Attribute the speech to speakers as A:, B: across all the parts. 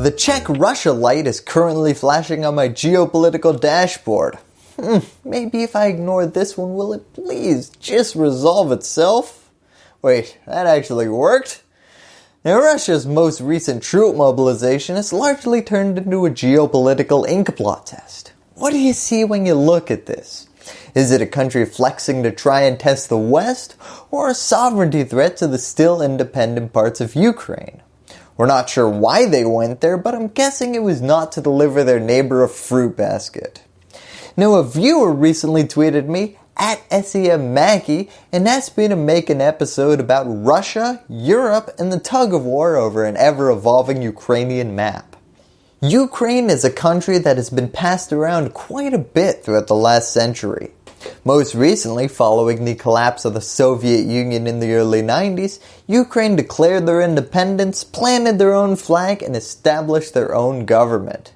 A: The check-Russia light is currently flashing on my geopolitical dashboard. Hmm, maybe if I ignore this one, will it please just resolve itself? Wait, that actually worked? Now Russia's most recent troop mobilization has largely turned into a geopolitical inkblot test. What do you see when you look at this? Is it a country flexing to try and test the West, or a sovereignty threat to the still independent parts of Ukraine? We're not sure why they went there, but I'm guessing it was not to deliver their neighbor a fruit basket. Now a viewer recently tweeted me at SEM Mackey and asked me to make an episode about Russia, Europe, and the tug of war over an ever-evolving Ukrainian map. Ukraine is a country that has been passed around quite a bit throughout the last century. Most recently, following the collapse of the Soviet Union in the early 90s, Ukraine declared their independence, planted their own flag, and established their own government.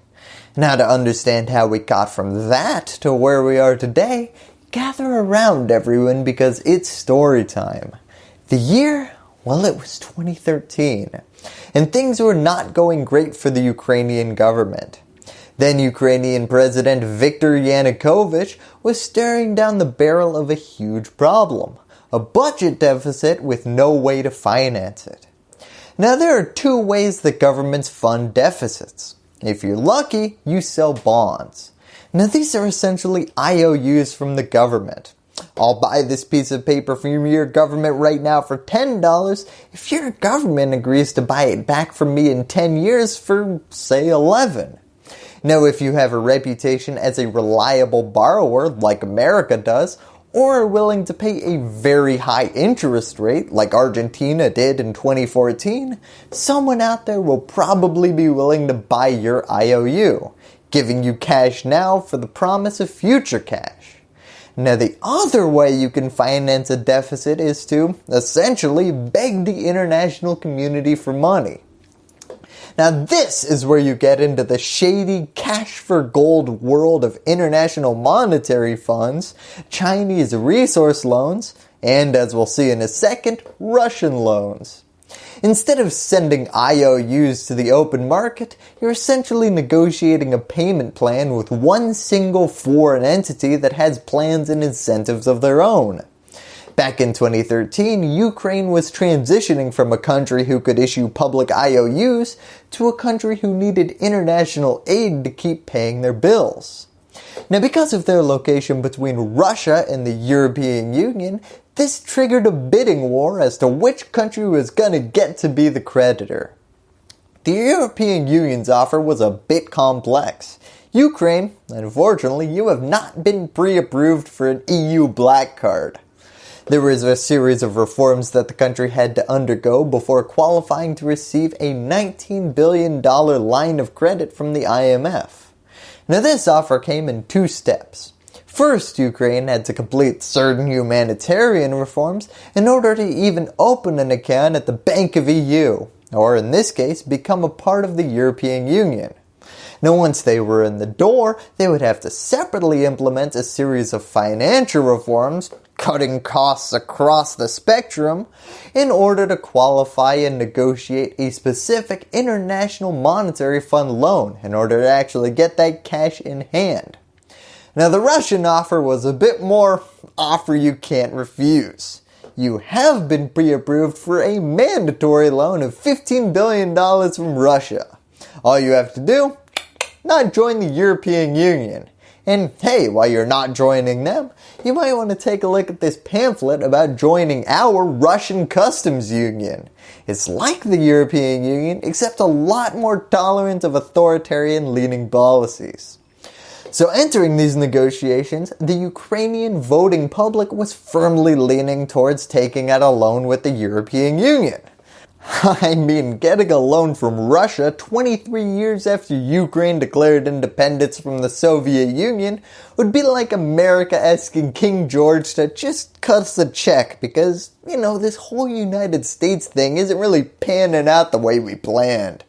A: Now to understand how we got from that to where we are today, gather around everyone because it's story time. The year? Well, it was 2013 and things were not going great for the Ukrainian government. Then Ukrainian President Viktor Yanukovych was staring down the barrel of a huge problem, a budget deficit with no way to finance it. Now there are two ways that governments fund deficits. If you're lucky, you sell bonds. Now these are essentially IOUs from the government. I'll buy this piece of paper from your government right now for $10 if your government agrees to buy it back from me in 10 years for say 11. Now if you have a reputation as a reliable borrower like America does, or are willing to pay a very high interest rate like Argentina did in 2014, someone out there will probably be willing to buy your IOU, giving you cash now for the promise of future cash. Now the other way you can finance a deficit is to essentially beg the international community for money. Now this is where you get into the shady cash for gold world of international monetary funds, Chinese resource loans, and as we'll see in a second, Russian loans. Instead of sending IOUs to the open market, you're essentially negotiating a payment plan with one single foreign entity that has plans and incentives of their own. Back in 2013, Ukraine was transitioning from a country who could issue public IOUs to a country who needed international aid to keep paying their bills. Now because of their location between Russia and the European Union, this triggered a bidding war as to which country was going to get to be the creditor. The European Union's offer was a bit complex. Ukraine, unfortunately, you have not been pre-approved for an EU black card. There was a series of reforms that the country had to undergo before qualifying to receive a $19 billion line of credit from the IMF. Now this offer came in two steps. First, Ukraine had to complete certain humanitarian reforms in order to even open an account at the Bank of EU, or in this case, become a part of the European Union. Now once they were in the door, they would have to separately implement a series of financial reforms, cutting costs across the spectrum, in order to qualify and negotiate a specific International Monetary Fund loan in order to actually get that cash in hand. Now the Russian offer was a bit more offer you can't refuse. You have been pre-approved for a mandatory loan of $15 billion from Russia. All you have to do, not join the European Union. And hey, while you're not joining them, you might want to take a look at this pamphlet about joining our Russian customs union. It's like the European Union, except a lot more tolerant of authoritarian leaning policies. So entering these negotiations, the Ukrainian voting public was firmly leaning towards taking out a loan with the European Union. I mean, getting a loan from Russia 23 years after Ukraine declared independence from the Soviet Union would be like America asking King George to just cut us a check because, you know, this whole United States thing isn't really panning out the way we planned.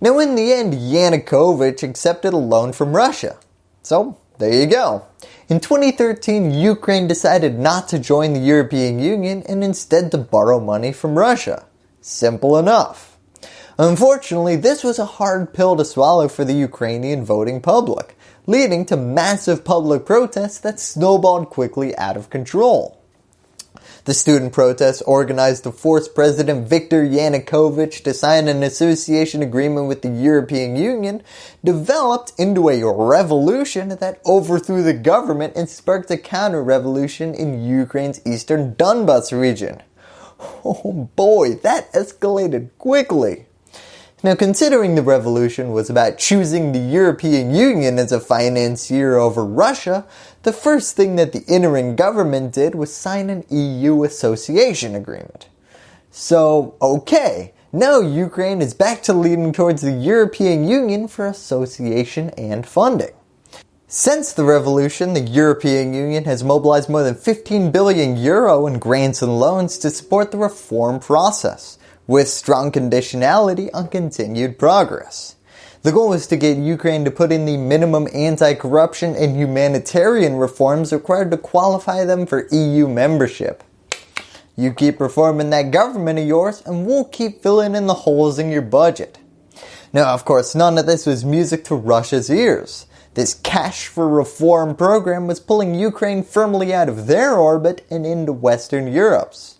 A: Now in the end, Yanukovych accepted a loan from Russia. So there you go. In 2013, Ukraine decided not to join the European Union and instead to borrow money from Russia. Simple enough. Unfortunately, this was a hard pill to swallow for the Ukrainian voting public, leading to massive public protests that snowballed quickly out of control. The student protests organized to force President Viktor Yanukovych to sign an association agreement with the European Union developed into a revolution that overthrew the government and sparked a counter-revolution in Ukraine's eastern Donbas region. Oh boy, that escalated quickly. Now considering the revolution was about choosing the European Union as a financier over Russia, the first thing that the interim government did was sign an EU association agreement. So okay, now Ukraine is back to leaning towards the European Union for association and funding. Since the revolution, the European Union has mobilized more than 15 billion euro in grants and loans to support the reform process with strong conditionality on continued progress. The goal is to get Ukraine to put in the minimum anti-corruption and humanitarian reforms required to qualify them for EU membership. You keep reforming that government of yours and we'll keep filling in the holes in your budget. Now of course none of this was music to Russia's ears. This cash for reform program was pulling Ukraine firmly out of their orbit and into Western Europe's.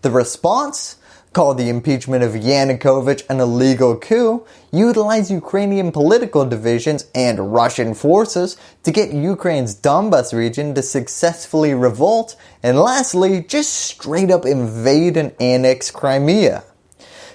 A: The response? called the impeachment of Yanukovych an illegal coup, utilized Ukrainian political divisions and Russian forces to get Ukraine's Donbas region to successfully revolt, and lastly, just straight up invade and annex Crimea.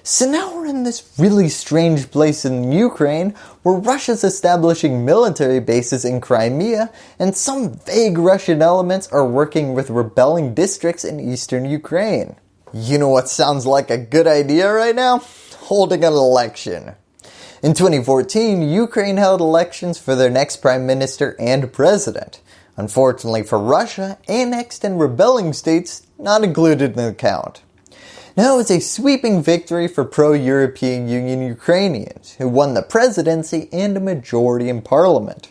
A: So now we're in this really strange place in Ukraine where Russia's establishing military bases in Crimea and some vague Russian elements are working with rebelling districts in eastern Ukraine. You know what sounds like a good idea right now? Holding an election. In 2014, Ukraine held elections for their next prime minister and president. Unfortunately for Russia, annexed and rebelling states not included in the count. Now it's a sweeping victory for pro-European Union Ukrainians who won the presidency and a majority in parliament.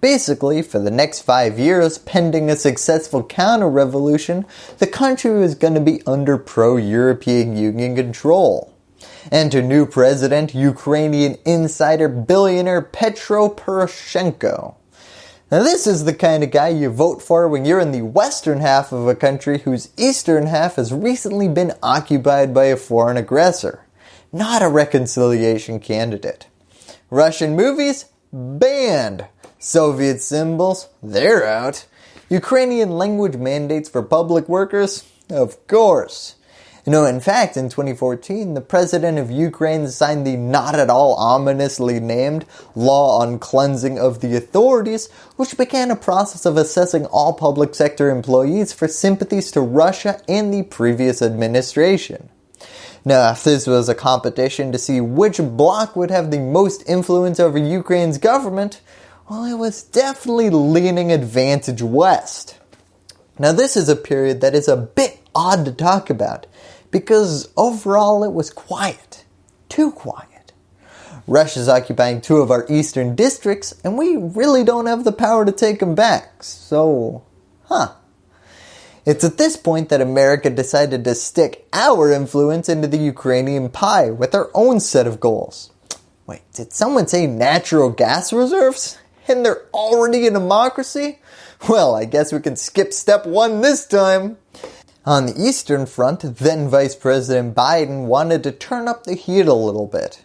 A: Basically, for the next five years, pending a successful counter-revolution, the country was going to be under pro-European Union control. Enter new president, Ukrainian insider billionaire Petro Poroshenko. Now this is the kind of guy you vote for when you're in the western half of a country whose eastern half has recently been occupied by a foreign aggressor. Not a reconciliation candidate. Russian movies? Banned. Soviet symbols, they're out. Ukrainian language mandates for public workers? Of course. You know, in fact, in 2014, the president of Ukraine signed the not at all ominously named Law on Cleansing of the Authorities, which began a process of assessing all public sector employees for sympathies to Russia and the previous administration. Now, if this was a competition to see which bloc would have the most influence over Ukraine's government, well, it was definitely leaning advantage west. Now this is a period that is a bit odd to talk about because overall it was quiet. Too quiet. Russia's occupying two of our eastern districts and we really don't have the power to take them back. So, huh. It's at this point that America decided to stick our influence into the Ukrainian pie with our own set of goals. Wait, did someone say natural gas reserves? and they're already a democracy? Well, I guess we can skip step one this time. On the Eastern Front, then Vice President Biden wanted to turn up the heat a little bit.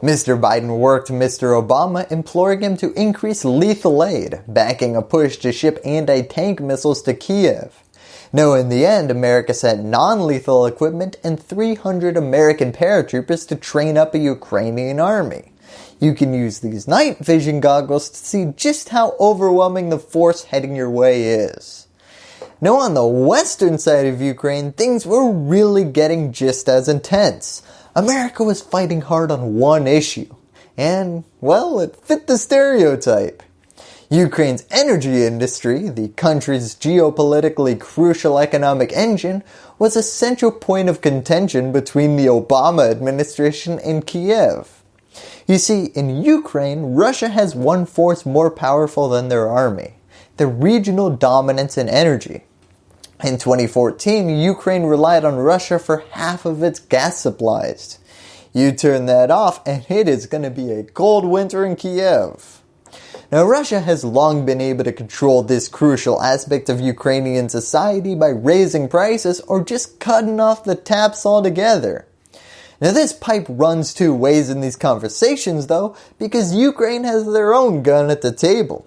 A: Mr. Biden worked Mr. Obama imploring him to increase lethal aid, backing a push to ship anti-tank missiles to Kiev. No, in the end, America sent non-lethal equipment and 300 American paratroopers to train up a Ukrainian army. You can use these night vision goggles to see just how overwhelming the force heading your way is. Now on the western side of Ukraine, things were really getting just as intense. America was fighting hard on one issue. And, well, it fit the stereotype. Ukraine's energy industry, the country's geopolitically crucial economic engine, was a central point of contention between the Obama administration and Kiev. You see, in Ukraine, Russia has one force more powerful than their army, their regional dominance in energy. In 2014, Ukraine relied on Russia for half of its gas supplies. You turn that off and it is going to be a cold winter in Kiev. Now Russia has long been able to control this crucial aspect of Ukrainian society by raising prices or just cutting off the taps altogether. Now this pipe runs two ways in these conversations though because Ukraine has their own gun at the table.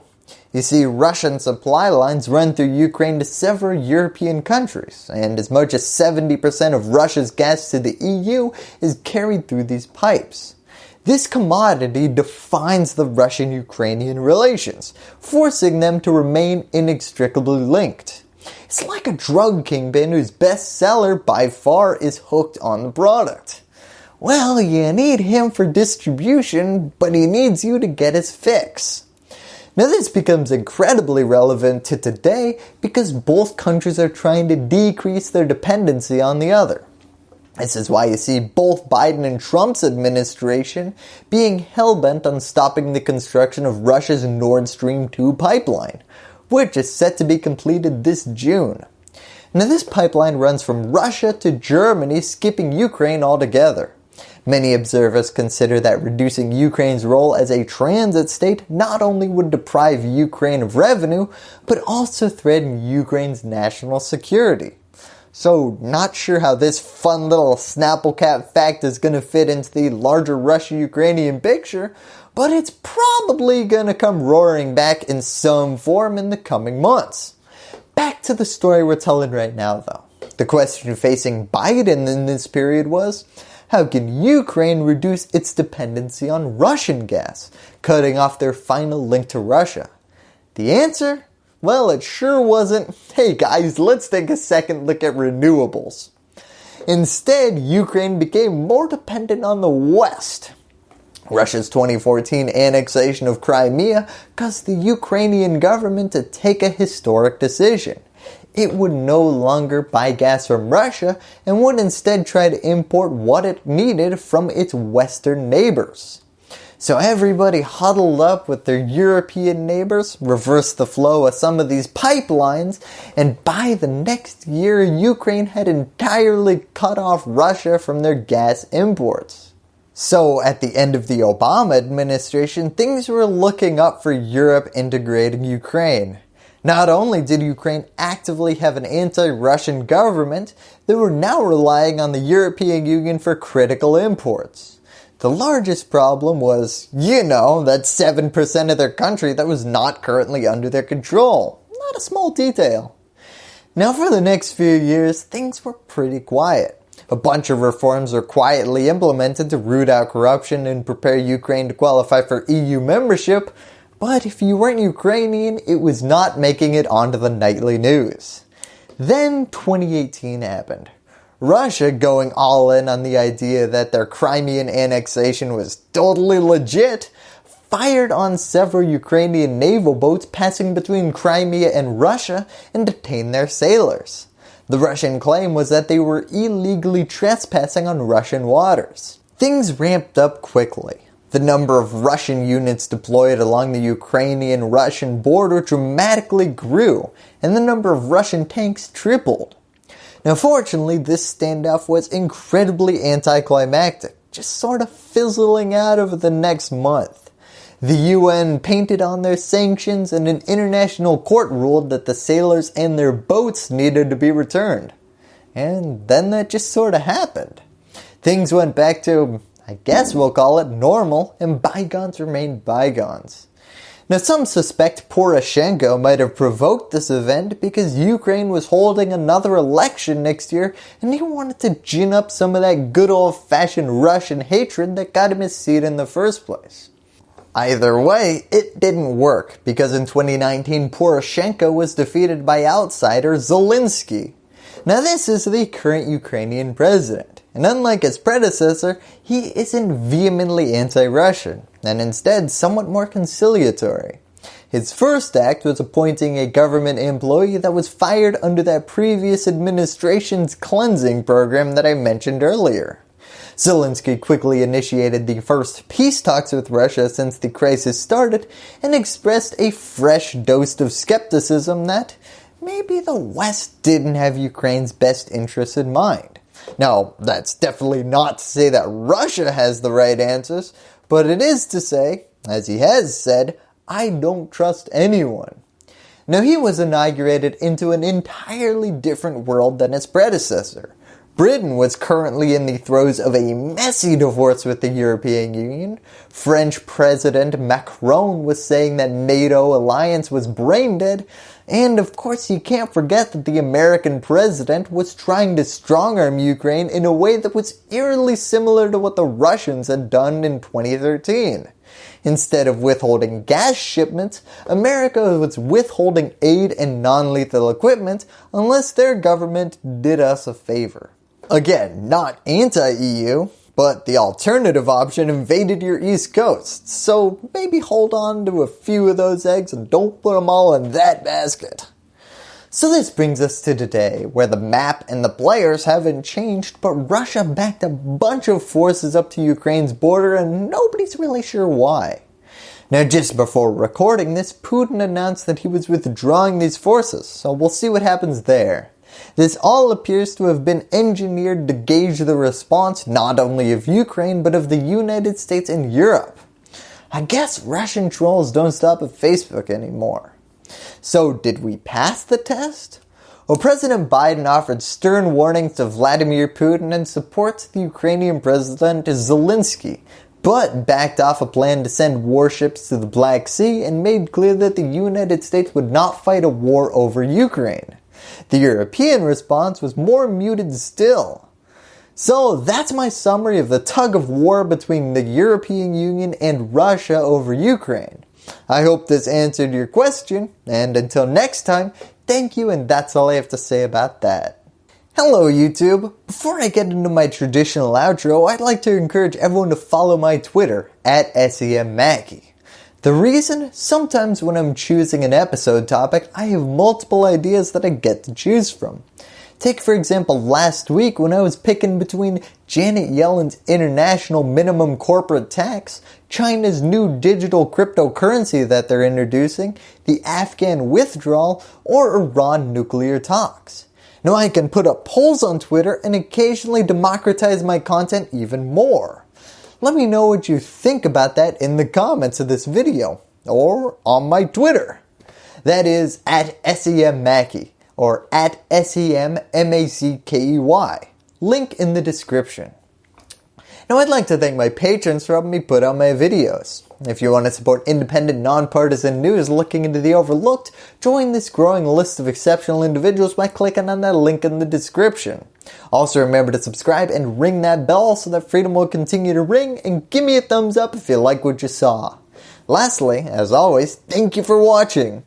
A: You see, Russian supply lines run through Ukraine to several European countries, and as much as 70% of Russia's gas to the EU is carried through these pipes. This commodity defines the Russian-Ukrainian relations, forcing them to remain inextricably linked. It's like a drug kingpin whose best seller by far is hooked on the product. Well, you need him for distribution, but he needs you to get his fix. Now this becomes incredibly relevant to today because both countries are trying to decrease their dependency on the other. This is why you see both Biden and Trump's administration being hell-bent on stopping the construction of Russia's Nord Stream 2 pipeline, which is set to be completed this June. Now this pipeline runs from Russia to Germany skipping Ukraine altogether. Many observers consider that reducing Ukraine's role as a transit state not only would deprive Ukraine of revenue, but also threaten Ukraine's national security. So not sure how this fun little Snapple cap fact is going to fit into the larger Russia-Ukrainian picture, but it's probably going to come roaring back in some form in the coming months. Back to the story we're telling right now though. The question facing Biden in this period was, how can Ukraine reduce its dependency on Russian gas, cutting off their final link to Russia? The answer? Well, it sure wasn't, hey guys, let's take a second look at renewables. Instead, Ukraine became more dependent on the West. Russia's 2014 annexation of Crimea caused the Ukrainian government to take a historic decision it would no longer buy gas from Russia and would instead try to import what it needed from its western neighbors. So everybody huddled up with their European neighbors, reversed the flow of some of these pipelines, and by the next year Ukraine had entirely cut off Russia from their gas imports. So at the end of the Obama administration, things were looking up for Europe integrating Ukraine. Not only did Ukraine actively have an anti-Russian government, they were now relying on the European Union for critical imports. The largest problem was, you know, that 7% of their country that was not currently under their control. Not a small detail. Now for the next few years, things were pretty quiet. A bunch of reforms were quietly implemented to root out corruption and prepare Ukraine to qualify for EU membership, but if you weren't Ukrainian, it was not making it onto the nightly news. Then 2018 happened. Russia going all in on the idea that their Crimean annexation was totally legit, fired on several Ukrainian naval boats passing between Crimea and Russia and detained their sailors. The Russian claim was that they were illegally trespassing on Russian waters. Things ramped up quickly. The number of Russian units deployed along the Ukrainian-Russian border dramatically grew, and the number of Russian tanks tripled. Now fortunately, this standoff was incredibly anticlimactic, just sort of fizzling out over the next month. The UN painted on their sanctions and an international court ruled that the sailors and their boats needed to be returned. And then that just sort of happened. Things went back to I guess we'll call it normal, and bygones remain bygones. Now some suspect Poroshenko might have provoked this event because Ukraine was holding another election next year and he wanted to gin up some of that good old fashioned Russian hatred that got him his seat in the first place. Either way, it didn't work because in 2019 Poroshenko was defeated by outsider Zelensky. Now this is the current Ukrainian president. And unlike his predecessor, he isn't vehemently anti-Russian, and instead somewhat more conciliatory. His first act was appointing a government employee that was fired under that previous administration's cleansing program that I mentioned earlier. Zelensky quickly initiated the first peace talks with Russia since the crisis started and expressed a fresh dose of skepticism that maybe the West didn't have Ukraine's best interests in mind. Now, that's definitely not to say that Russia has the right answers, but it is to say, as he has said, I don't trust anyone. Now he was inaugurated into an entirely different world than his predecessor. Britain was currently in the throes of a messy divorce with the European Union. French President Macron was saying that NATO alliance was brain dead. And of course you can't forget that the American president was trying to strong arm Ukraine in a way that was eerily similar to what the Russians had done in 2013. Instead of withholding gas shipments, America was withholding aid and non-lethal equipment unless their government did us a favor. Again, not anti-EU, but the alternative option invaded your east coast, so maybe hold on to a few of those eggs and don't put them all in that basket. So this brings us to today, where the map and the players haven't changed, but Russia backed a bunch of forces up to Ukraine's border and nobody's really sure why. Now just before recording this, Putin announced that he was withdrawing these forces, so we'll see what happens there. This all appears to have been engineered to gauge the response not only of Ukraine but of the United States and Europe. I guess Russian trolls don't stop at Facebook anymore. So did we pass the test? Well, President Biden offered stern warnings to Vladimir Putin and supports the Ukrainian President Zelensky, but backed off a plan to send warships to the Black Sea and made clear that the United States would not fight a war over Ukraine. The European response was more muted still. So that's my summary of the tug of war between the European Union and Russia over Ukraine. I hope this answered your question, and until next time, thank you and that's all I have to say about that. Hello YouTube! Before I get into my traditional outro, I'd like to encourage everyone to follow my Twitter, at SEMMackey. The reason? Sometimes when I'm choosing an episode topic, I have multiple ideas that I get to choose from. Take for example last week when I was picking between Janet Yellen's international minimum corporate tax, China's new digital cryptocurrency that they're introducing, the Afghan withdrawal, or Iran nuclear talks. Now I can put up polls on Twitter and occasionally democratize my content even more. Let me know what you think about that in the comments of this video or on my Twitter. That is at SEMMackey or at S-E-M-M-A-C-K-E-Y. Link in the description. Now I'd like to thank my patrons for helping me put out my videos. If you want to support independent, nonpartisan news looking into the overlooked, join this growing list of exceptional individuals by clicking on that link in the description. Also remember to subscribe and ring that bell so that freedom will continue to ring and give me a thumbs up if you like what you saw. Lastly, as always, thank you for watching.